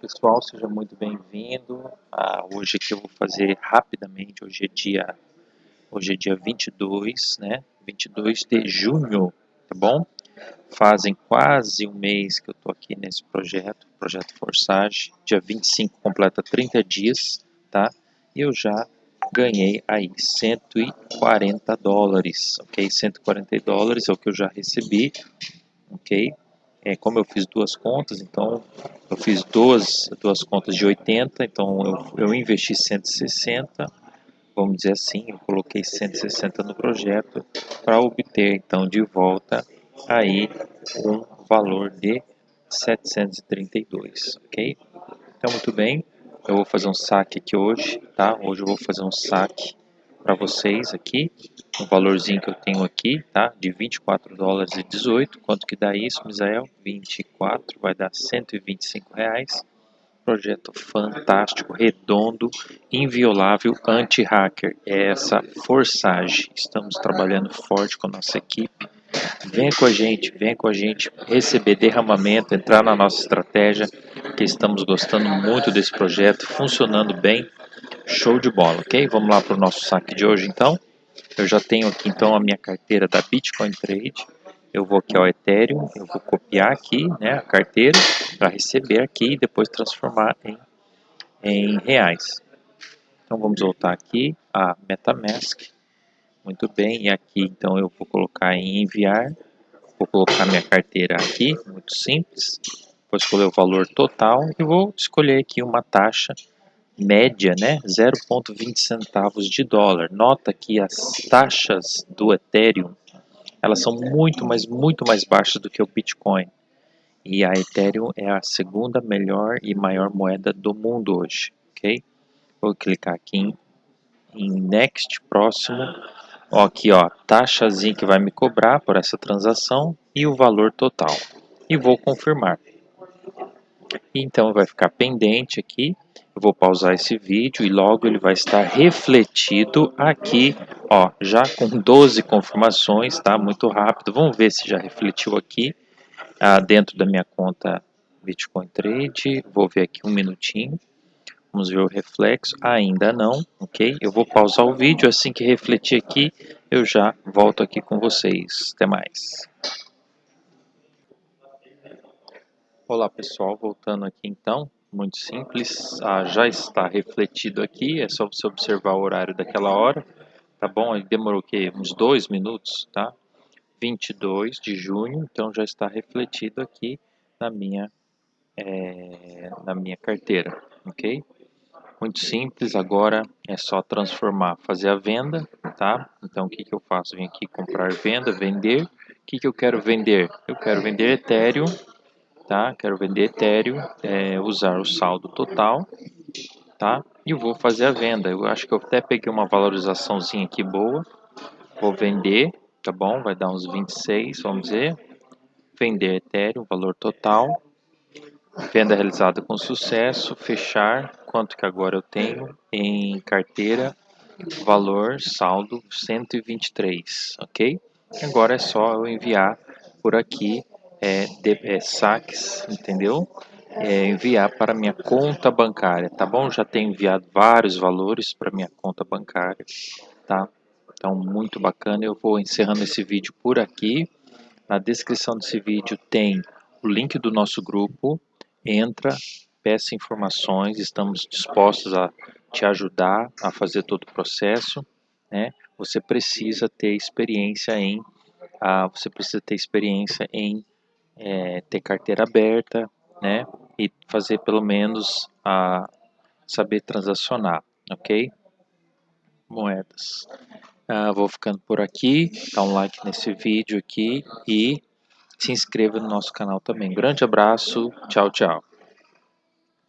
pessoal, seja muito bem-vindo. Ah, hoje aqui eu vou fazer rapidamente, hoje é dia hoje é dia 22, né? 22 de junho, tá bom? Fazem quase um mês que eu tô aqui nesse projeto, projeto Forsage. Dia 25 completa 30 dias, tá? E eu já ganhei aí 140 dólares, ok? 140 dólares é o que eu já recebi, ok? É, como eu fiz duas contas, então eu fiz duas, duas contas de 80, então eu, eu investi 160, vamos dizer assim, eu coloquei 160 no projeto para obter então de volta aí um valor de 732, ok? Então muito bem, eu vou fazer um saque aqui hoje, tá? Hoje eu vou fazer um saque para vocês aqui, o valorzinho que eu tenho aqui, tá? De 24 dólares e 18. Quanto que dá isso, Misael? 24, vai dar 125 reais. Projeto fantástico, redondo, inviolável, anti-hacker. É essa Forsage. Estamos trabalhando forte com a nossa equipe. Vem com a gente, vem com a gente receber derramamento, entrar na nossa estratégia, que estamos gostando muito desse projeto, funcionando bem. Show de bola, ok? Vamos lá para o nosso saque de hoje, então. Eu já tenho aqui, então, a minha carteira da Bitcoin Trade. Eu vou aqui ao Ethereum, eu vou copiar aqui né, a carteira para receber aqui e depois transformar em, em reais. Então, vamos voltar aqui a MetaMask. Muito bem, e aqui, então, eu vou colocar em enviar. Vou colocar minha carteira aqui, muito simples. Vou escolher o valor total e vou escolher aqui uma taxa média, né, 0,20 centavos de dólar. Nota que as taxas do Ethereum, elas são muito, mas muito mais baixas do que o Bitcoin. E a Ethereum é a segunda melhor e maior moeda do mundo hoje, ok? Vou clicar aqui em, em Next, próximo. Ó, aqui, ó, taxazinha que vai me cobrar por essa transação e o valor total. E vou confirmar. Então vai ficar pendente aqui eu vou pausar esse vídeo e logo ele vai estar refletido aqui, ó, já com 12 confirmações, tá? Muito rápido. Vamos ver se já refletiu aqui ah, dentro da minha conta Bitcoin Trade. Vou ver aqui um minutinho. Vamos ver o reflexo. Ainda não, ok? Eu vou pausar o vídeo. Assim que refletir aqui, eu já volto aqui com vocês. Até mais. Olá pessoal, voltando aqui então muito simples, ah, já está refletido aqui, é só você observar o horário daquela hora, tá bom? Ele demorou que uns dois minutos, tá? 22 de junho, então já está refletido aqui na minha, é, na minha carteira, ok? Muito simples, agora é só transformar, fazer a venda, tá? Então o que, que eu faço? Vim aqui comprar venda, vender. O que, que eu quero vender? Eu quero vender Ethereum tá? Quero vender Ethereum, é, usar o saldo total, tá? E vou fazer a venda. Eu acho que eu até peguei uma valorizaçãozinha aqui boa. Vou vender, tá bom? Vai dar uns 26, vamos dizer. Vender Ethereum, valor total. Venda realizada com sucesso. Fechar. Quanto que agora eu tenho em carteira? Valor saldo 123, ok? Agora é só eu enviar por aqui é, de, é, saques, entendeu? É, enviar para minha conta bancária, tá bom? Já tenho enviado vários valores para minha conta bancária, tá? Então, muito bacana. Eu vou encerrando esse vídeo por aqui. Na descrição desse vídeo tem o link do nosso grupo. Entra, peça informações. Estamos dispostos a te ajudar a fazer todo o processo. Né? Você precisa ter experiência em, ah, você precisa ter experiência em é, ter carteira aberta, né? E fazer pelo menos a saber transacionar, ok? Moedas. Ah, vou ficando por aqui, dá um like nesse vídeo aqui e se inscreva no nosso canal também. Grande abraço, tchau, tchau.